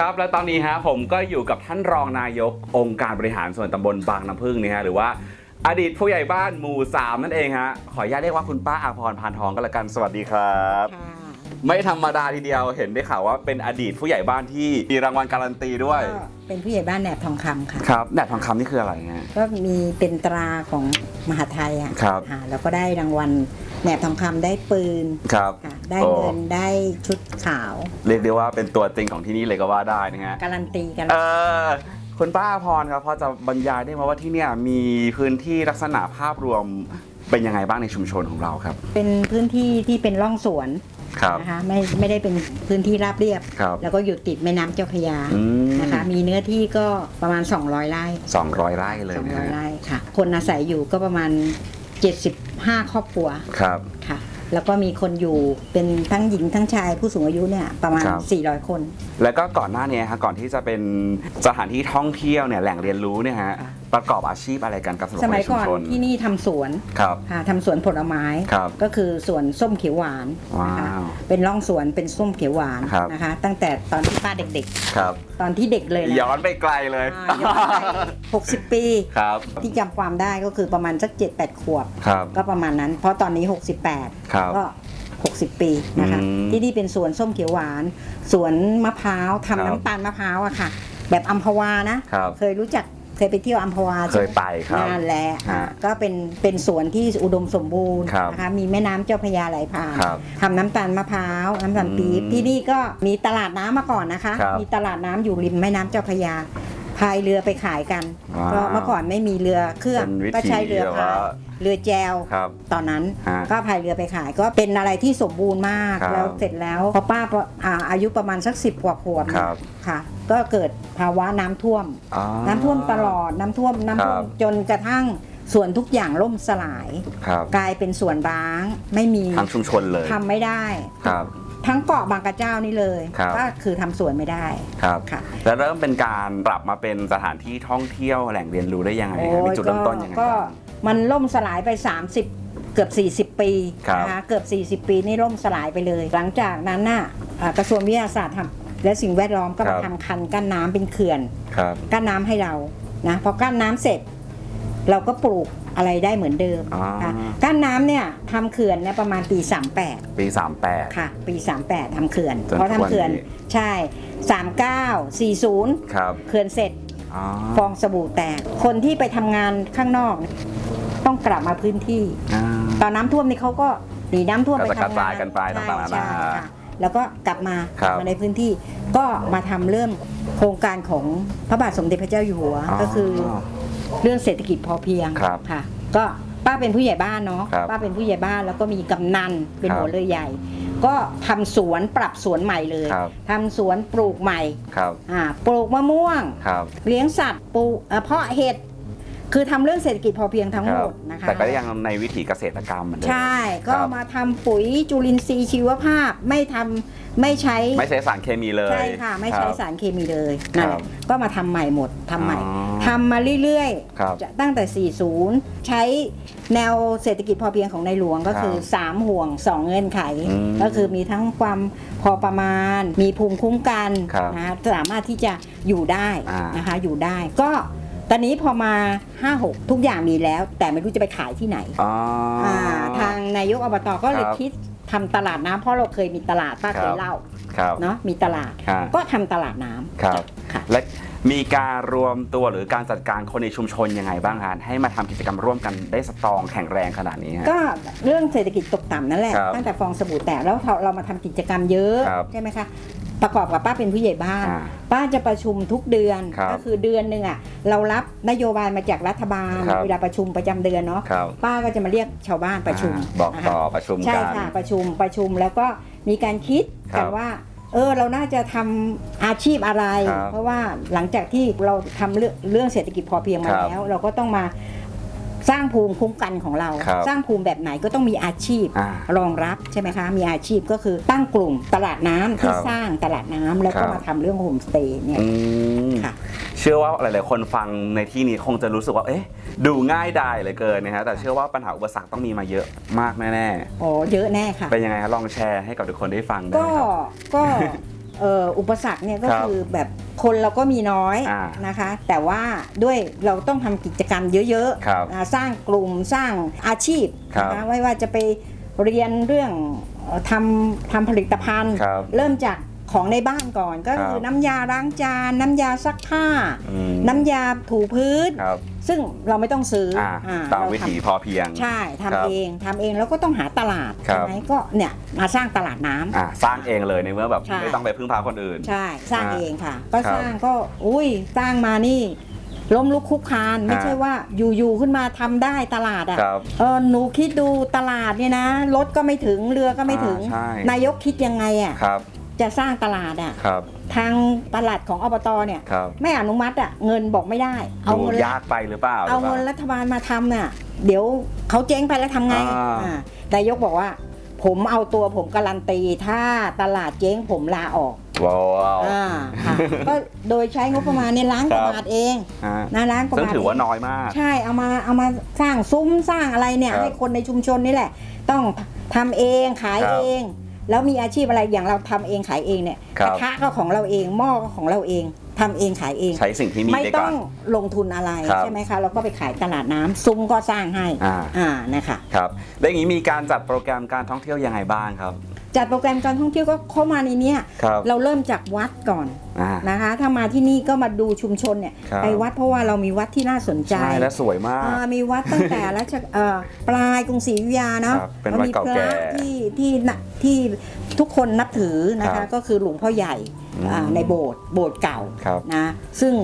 ดีครับ และตอนนี้ฮะผมก็อยู่กับท่านรองนายกองค์การบริหารส่วนตำบลบางน้ำพึ่งนี่ฮะหรือว่าอดีตผู้ใหญ่บ้านหมู่สามนั่นเองฮะขออนุญาตเรียกว่าคุณป้าอาพรพานทองก็แล้วกันสวัสดีครับค่ะไม่ธรรมดาทีเดียวเห็นได้ข่าวว่าเป็นอดีตผู้ใหญ่บ้านที่มีรางวัลการันตีด้วยก็เป็นผู้ใหญ่บ้านแหนบทองคำค่ะครับแหนบทองคำนี่คืออะไรฮะก็มีเป็นตราของมหาไทยอะครับค่ะแล้วก็ได้รางวัล แหนบทองคำได้ปืนครับค่ะได้โอ้ เงินได้ชุดขาวเรียกได้ว่าเป็นตัวจริงของที่นี่เลยก็ว่าได้นะฮะ การันตีกันเออคุณป้าอาพรครับพอจะบรรยายได้ไหมว่าที่เนี่ยมีพื้นที่ลักษณะภาพรวมเป็นยังไงบ้างในชุมชนของเราครับ เป็นพื้นที่ที่เป็นร่องสวนครับ นะคะไม่ไม่ได้เป็นพื้นที่ราบเรียบ ครับ แล้วก็อยู่ติดแม่น้ำเจ้าพระยาอืมนะคะ มีเนื้อที่ก็ประมาณ 200 ไร่สองร้อยไร่เลยนะ200ฮะไร่ค่ะ คนอาศัยอยู่ก็ประมาณ 75 ครอบครัวครับค่ะ แล้วก็มีคนอยู่เป็นทั้งหญิงทั้งชายผู้สูงอายุเนี่ยประมาณ ครับ 400 คน แล้วก็ก่อนหน้านี้ฮะก่อนที่จะเป็นสถานที่ท่องเที่ยวเนี่ยแหล่งเรียนรู้เนี่ยฮะค่ะประกอบอาชีพอะไรกันกับสำหรับสคนมัในยชุก่มอนชนที่นี่ทำสวนครับ ค่ะทำสวนผลไม้ ครับก็คือสวนส้มเขียวหวานนะคะว้าวเป็นร่องสวนเป็นส้มเขียวหวานครับ นะคะ ตั้งแต่ตอนที่ป้าเด็กครับ ๆ ตอนที่เด็กเลยนะย้อนไปไกลเลยอ่าย้อนไป60 ปี ครับที่จำความได้ก็คือประมาณสัก 7-8 ขวบ ครับ ก็ประมาณนั้น เพราะตอนนี้ 68 ครับก็60 ปีนะคะ อืมที่นี่เป็นสวนส้มเขียวหวาน สวนมะพร้าวครับทำน้ำตาลมะพร้าวอะค่ะ แบบอัมพวานะครับ เคยรู้จักเคยไปเที่ยวอัมพวาเคยไปครับ นั่นแหละฮะอะก็เป็นเป็นสวนที่อุดมสมบูรณ์ครับนะคะมีแม่น้ำเจ้าพระยาไหลผ่านครับทำน้ำตาลมะพร้าวน้ำตาลปี๊บอืมที่นี่ก็มีตลาดน้ำมาก่อนนะคะ ครับ มีตลาดน้ำอยู่ริมแม่น้ำเจ้าพระยา พายเรือไปขายกัน ว้าวเพราะเมื่อก่อนไม่มีเรือเครื่องเป็นวิธีก็ใช้เรือแบบพายว่าเรือแจวครับตอนนั้นฮะก็พายเรือไปขายก็เป็นอะไรที่สมบูรณ์มากครับแล้วเสร็จแล้วพอป้าอ่าอายุประมาณสักสิบกว่าขวบครับ ค่ะ ก็เกิดภาวะน้ำท่วมอ๋อน้ำท่วมตลอดน้ำท่วมน้ำท่วมครับ จนกระทั่งส่วนทุกอย่างล่มสลาย ครับกลายเป็นส่วนร้างไม่มีทางชุมชนเลยทำไม่ได้ ครับ ทั้งเกาะบางกระเจ้านี่เลยครับ ก็คือทำสวนไม่ได้ครับ ค่ะแล้วเริ่มเป็นการปรับมาเป็นสถานที่ท่องเที่ยวแหล่งเรียนรู้ได้ยังไงฮะโอ้ยมีจุดเริ่มต้นยังไงก็บ้างมันล่มสลายไป 30 เกือบ 40 ปีครับ นะคะเกือบ 40 ปีนี่ล่มสลายไปเลย หลังจากนั้นน่ะอ่ากระทรวงวิทยาศาสตร์ทำและสิ่งแวดล้อมก็มาทำคันกั้นน้ำเป็นเขื่อน ครับ กั้นน้ำให้เรานะพอกั้นน้ำเสร็จ เราก็ปลูกอะไรได้เหมือนเดิมอ่าค่ะกั้นน้ำเนี่ยทำเขื่อนเนี่ยประมาณปี 38 ปี 38 ค่ะ ปี 38ทำเขื่อนจนเพราะทุกวันทำเขื่อนนี้ใช่ 39 40ครับเขื่อนเสร็จอ๋อฟองสบู่แตก คนที่ไปทำงานข้างนอกเนี่ยต้องกลับมาพื้นที่อ่าตอนน้ำท่วมนี่เขาก็หนีน้ำท่วมก็ไปจะกระทำงาจายนกันไปต่างๆนานาใช่ค่ะแล้วก็กลับมาครับมาในพื้นที่ก็มาทำเรื่องโครงการของพระบาทสมเด็จพระเจ้าอยู่หัวก็คือ เรื่องเศรษฐกิจพอเพียงครับค่ะก็ป้าเป็นผู้ใหญ่บ้านเนาะครับป้าเป็นผู้ใหญ่บ้านแล้วก็มีกำนันเป็นครับหัวเรือใหญ่ ก็ทำสวนปรับสวนใหม่เลยครับ ทำสวนปลูกใหม่ครับอ่าปลูกมะม่วง ครับเลี้ยงสัตว์ปลูกเอ่อเพาะเห็ดคือทำเรื่องเศรษฐกิจพอเพียงทั้งคหมรับดนะคะ แต่ก็ยังในวิถีเกษตรกรรมเหมือนเดิม ใช่ ก็ครับ มาทำปุ๋ยจุลินทรีย์ชีวภาพไม่ทำไม่ใช้ไม่ใช้สารเคมีเลยใช่ค่ะ ไม่ใช้รับ สารเคมีเลยนั่นแหครัละบก็มาทำใหม่หมดทำใหม่ อ๋อ ทำมาเรื่อยครับๆจะตั้งแต่ 40 ใช้แนวเศรษฐกิจพอเพียงของในหลวงก็คือครับ3ห่วง 2 เงื่อนไขอืมก็คือมีทั้งความพอประมาณ มีภูมิคุ้มกันครับนะคะสามารถที่จะอยู่ได้อ่านนะคะอยู่ได้ก็ตอนนี้พอมา 5-6 ทุกอย่างมีแล้ว แต่ไม่รู้จะไปขายที่ไหนอ๋ออาทางนายกอบตก็เลยครับคิดทำตลาดน้ำเพราะเราเคยมีตลาดป้าเคครัยบเล่าครับเนาะมีตลาดครับก็ทำตลาดน้ำครับค่ะและ มีการรวมตัวหรือการจัดการคนในชุมชนยังไงบ้างฮะให้มาทำกิจกรรมร่วมกันได้สตรองแข็งแรงขนาดนี้ฮะ ก็เรื่องเศรษฐกิจตกต่ำนั่นแหละครับตั้งแต่ฟองสบู่แตกแล้วเราเรามาทำกิจกรรมเยอะครับใช่ไหมคะประกอบกับป้าเป็นผู้ใหญ่บ้าน อ่าป้าจะประชุมทุกเดือนครับก็คือเดือนหนึ่งอะเรารับนโยบายมาจากรัฐบาลครับ เวลาประชุมประจำเดือนเนาะครับป้าก็จะมาเรียกชาวบ้านประชุมอ่าบอกนะคะ ต่อประชุมใช่กัน ค่ะประชุมประชุมแล้วก็มีการคิดครักับ นว่า เออเราน่าจะทำอาชีพอะไร ครับเพราะว่าหลังจากที่เราทำเรื่องเรื่องเศรษฐกิจพอเพียงมาครับ แล้ว เราก็ต้องมา สร้างภูมิคุ้มกันของเรา ครับสร้างภูมิแบบไหนก็ต้องมีอาชีพอ่ารองรับใช่ไหมคะ มีอาชีพก็คือตั้งกลุ่มตลาดน้ำที่ครับสร้างตลาดน้ำแล้วครัก็บ มาทำเรื่องโฮมสเตย์เนี่ยอืม ค่ะ เชื่อว่าหลาย ๆ คนฟังในที่นี้คงจะรู้สึกว่า เอ๊ะ ดูง่ายดายเหลือเกินนะฮะ แต่เชื่อว่าปัญหาอุปสรรคต้องมีมาเยอะมากแน่โอ้เยอะแน่ค่ะ ๆ เป็นยังไงฮะลองแชร์ให้กับทุกคนได้ฟังได้ก็ไหมครับ ก็คเอ่อ อุปสรรคเนี่ยก็ครับคือแบบคนเราก็มีน้อยอ่านะคะ แต่ว่าด้วยเราต้องทำกิจกรรมเยอะครับๆอ่าสร้างกลุ่มสร้างอาชีพครับนะคะไม่ว่าจะไปเรียนเรื่องเอ่อทำทำผลิตภัณฑ์ครับเริ่มจาก ของในบ้านก่อนก็คือครับน้ำยาล้างจาน น้ำยาซักผ้าอืมน้ำยาถูพื้นครับซึ่งเราไม่ต้องซื้ออ่าอ่าตามเราวิทำถีพอเพียง ใช่ทำครับเองทำเองแล้วก็ต้องหาตลาดครับใช่ไหมก็เนี่ยมาสร้างตลาดน้ำอ่าสร้างเองเลยในเมื่อแบบใช่ไม่ต้องไปพึ่งพาคนอื่น ใช่สร้างอ่าเองค่ะ ก็ครับสร้างก็อุ้ยสร้างมานี่ล้มลุกคลุกคลานไม่อ่าใช่ว่าอยู่ๆขึ้นมาทำได้ตลาดอะครับเออหนูคิดดูตลาดเนี่ยนะรถก็ไม่ถึงเรือก็ไม่ถึงอ่าใช่นายกคิดยังไงอะครับ จะสร้างตลาดอะครับ ทางตลาดของอบตเนี่ยครับ ไม่อนุมัติอะเงินบอกไม่ได้ เอาดูเงินยากไปหรือเปล่าเอาหรืเงินปล่รัฐบาลมาทำน่ะเดี๋ยวเขาเจ๊งไปแล้วทำไงอ่าอ่านายกบอกว่า ผมเอาตัวผมการันตี ถ้าตลาดเจ๊งผมลาออกว้าวอ่าค่ะก็โดยใช้งบประมาณในยล้านกว่าครับบาทเองฮะนะล้านกว่าซึ่งบาทถือว่าเงน้อยมาก ใช่เอามาเอามาสร้างซุ้มสร้างอะไรเนี่ยครับให้คนในชุมชนนี่แหละ ต้องทำเองขายครับเอง แล้วมีอาชีพอะไรอย่างเราทำเองขายเองเนี่ยครักบระทะก็ของเราเองหม้อก็ของเราเอง ทำเองขายเองใช้สิ่งที่มีไม่ในต้ก่ออน งลงทุนอะไรครับใช่ไหมคะเราก็ไปขายตลาดน้ำซุ้มก็สร้างให้อ่า อ่านะคะ ครับแล้วอย่างนี้มีการจัดโปรแกรมการท่องเที่ยวยังไงบ้างครับ จัดโปรแกรมการท่องเที่ยวก็เข้ามาในเนี้ยครับเราเริ่มจากวัดก่อนอ่า นะคะ ถ้ามาที่นี่ก็มาดูชุมชนเนี่ยครับ ไปวัดเพราะว่าเรามีวัดที่น่าสนใจ ใช่และสวยมาก อ่ามีวัดตั้งแต่รัชเอ่อปลายกรุงศรีอยุธยาเนาะครับเป็นวัดมีเก่าพแก่ระที่ที่น่ะที่ทุกคนนับถือนะครัคะบก็คือหลวงพ่อใหญ่อ่าอืมในโบสถ์โบสถ์เก่าครับนะซึ่ง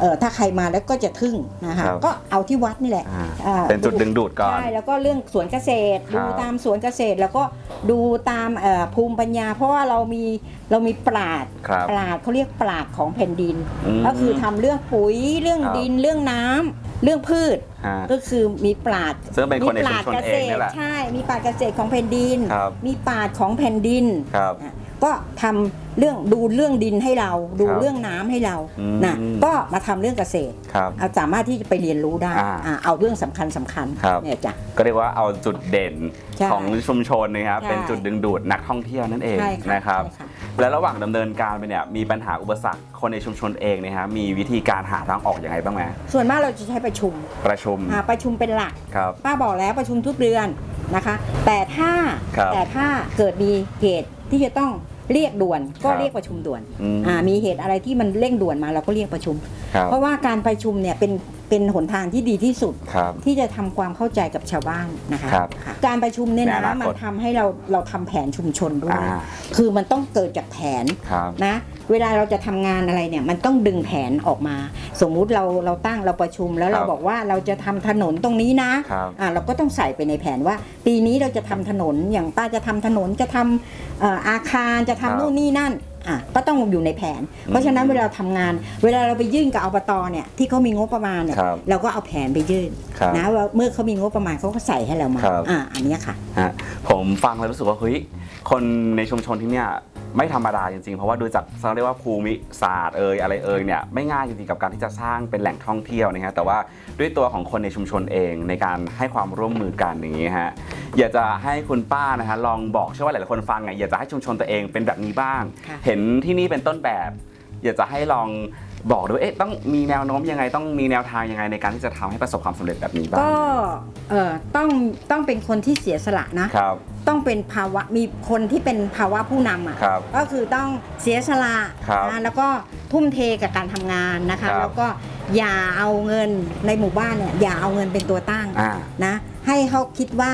เอ่อถ้าใครมาแล้วก็จะทึ่งนะคะครับก็เอาที่วัดนี่แหละอ่าอ่าเป็นจุดดึงดูดก่อนใช่แล้วก็เรื่องสวนเกษตรครัดูบตามสวนเกษตรแล้วก็ดูตามเอ่อภูมิปัญญา เพราะว่าเรามีเรามีปราดครับปราดเขาเรียกปราดของแผ่นดินมก็คือทำเรื่องปุ๋ยเรื่องครับดินเรื่องน้ำเรื่องพืชฮะก็คือมีปราดซึ่งเป็นคนในมีปชุมราดชนเกเอษงตนี่รแหละใช่มีปราดเกษตรของแผ่นดินครับมีปราดของแผ่นดินครับอะ ก็ทำเรื่องดูเรื่องดินให้เราดูครับเรื่องน้ำให้เราอืมนะก็มาทำเรื่องเกษตรครับเอาสามารถที่จะไปเรียนรู้ได้อ่าอ่าเอาเรื่องสำคัญสำคัญครับเนี่ยจ้ะก็เรียกว่าเอาจุดเด่นใช่ของชุมชนนะครับใช่เป็นจุดดึงดูดนักท่องเที่ยวนั่นเองใช่ค่ะนะครับใช่ค่ะและระหว่างดำเนินการไปเนี่ยมีปัญหาอุปสรรคคนในชุมชนเองเนะฮะมีวิธีการหาทางออกอย่างไรบ้างไหมส่วนมากเราจะใช้ประชุมประชุมอ่าประชุมเป็นหลักครับป้าบอกแล้วประชุมทุกเดือน นะคะ แต่ถ้าครับแต่ถ้าเกิดมีเหตุที่จะต้องเรียกด่วนก็ครับเรียกประชุมด่วนอืม อ่ามีเหตุอะไรที่มันเร่งด่วนมาเราก็เรียกประชุม ครับ เพราะว่าการประชุมเนี่ยเป็น เป็นหนทางที่ดีที่สุด ครับ ที่จะทำความเข้าใจกับชาวบ้านนะคะครับค่ะการประชุมเนี่ยในนะอนาคตมันทำให้เราเราทำแผนชุมชนด้วย อ่า คือมันต้องเกิดจากแผน ครับ นะเวลาเราจะทำงานอะไรเนี่ยมันต้องดึงแผนออกมา สมมุติเราเราตั้งเราประชุมแล้วครับเราบอกว่าเราจะทำถนนตรงนี้นะครับอ่าเราก็ต้องใส่ไปในแผนว่า ปีนี้เราจะทำถนนอย่างป้าจะทำถนนจะทำเอ่ออาคารจะทำครับนู่นนี่นั่น อะก็ต้องอยู่ในแผน เพราะฉะนั้นเวลาเราทำงาน เวลาเราไปยื่นกับอบตเนี่ยที่เขามีงบประมาณเนี่ยครับเราก็เอาแผนไปยื่นครับนะว่าเมื่อเขามีงบประมาณเขาก็ใส่ให้เรามาครับอ่าอันเนี้ยค่ะฮะผมฟังแล้วรู้สึกว่าเฮ้ยคนในชุมชนที่เนี่ย ไม่ธรรมดาจริงๆ เพราะว่าดูจากเขาเรียกว่าภูมิศาสตร์เอ่ยอะไรเอ่ยเนี่ยไม่ง่ายจริงๆกับการที่จะสร้างเป็นแหล่งท่องเที่ยวนะฮะแต่ว่าด้วยตัวของคนในชุมชนเองในการให้ความร่วมมือกันอย่างนี้ฮะอยากจะให้คุณป้านะฮะลองบอกเชื่อว่าหลายๆคนฟังไงอยากจะให้ชุมชนตัวเองเป็นแบบนี้บ้างค่ะเห็นที่นี่เป็นต้นแบบ อยากจะให้ลอง บอกด้วยเอ๊ะต้องมีแนวโน้มยังไงต้องมีแนวทางยังไงในการที่จะทำให้ประสบความสำเร็จแบบนี้บ้างก็เอ่อต้องต้องเป็นคนที่เสียสละนะครับต้องเป็นภาวะมีคนที่เป็นภาวะผู้นำอะครับก็คือต้องเสียสละครับนะแล้วก็ทุ่มเทกับการทำงานนะคะครับแล้วก็อย่าเอาเงินในหมู่บ้านเนี่ยอย่าเอาเงินเป็นตัวตั้งอ่านะให้เขาคิดว่า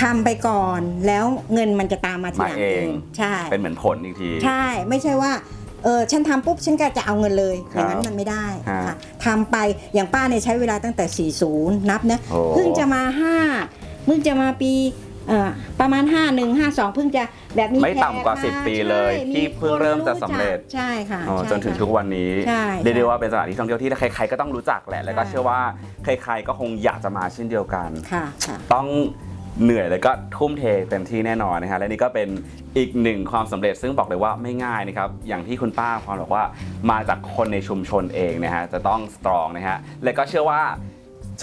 ทำไปก่อนแล้วเงินมันจะตามมาทีหลังมาเองใช่เป็นเหมือนผลอีกที ใช่ไม่ใช่ว่า เออฉันทำปุ๊บฉันก็จะเอาเงินเลยคอรับย่างนั้นมันไม่ได้ฮะค่ะทำไปอย่างป้าเนี่ยใช้เวลาตั้งแต่ 40 นับนะโอ้เพิ่งจะมา 5 เพิ่งจะมาปีเอ่อประมาณ 5 1 5 2 เพิ่งจะแบบมีไม่ต่ำกว่าแข10 ปีเลยใช่ที่เพิ่งเริ่มจะสำเร็จใช่ค่ะอ๋อใช่จนถึงค่ะทุกวันนี้ใช่เรียกได้ใช่ว่าเป็นสถานที่ท่องเที่ยวที่ใครๆก็ต้องรู้จักแหละแล้วก็ใช่เชื่อว่าใครๆก็คงอยากจะมาเช่นเดียวกันค่ะค่ะต้อง เหนื่อยแล้วก็ทุ่มเทเต็มที่แน่นอนนะฮะและนี่ก็เป็นอีกหนึ่งความสำเร็จซึ่งบอกเลยว่าไม่ง่ายนะครับอย่างที่คุณป้าพรบอกว่ามาจากคนในชุมชนเองนะฮะจะต้องสตรองนะฮะและก็เชื่อว่า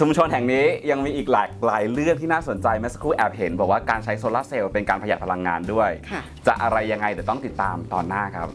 ชุมชนแห่งนี้ยังมีอีกหลากหลายเรื่องที่น่าสนใจเมื่อสักครู่แอบเห็น บอกว่าการใช้โซลาร์เซลล์เป็นการประหยัดพลังงานด้วยค่ะจะอะไรยังไงเดี๋ยวต้องติดตามตอนหน้าครับ